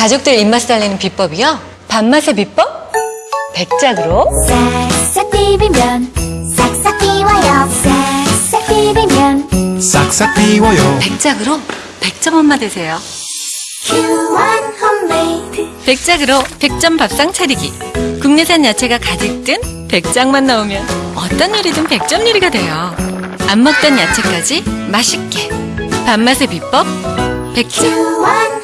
가족들 입맛 살리는 비법이요? 밥맛의 비법? 백작으로 싹싹 비비면 싹싹 비워요 싹싹 비비면 싹싹 비워요 백작으로 100점 엄마 되세요. 큐원 홈메이드 백작으로 100점 밥상 차리기. 국내산 야채가 가득 든 백작만 나오면 어떤 요리든 100점 요리가 돼요. 안 먹던 야채까지 맛있게. 밥맛의 비법 백작. 큐원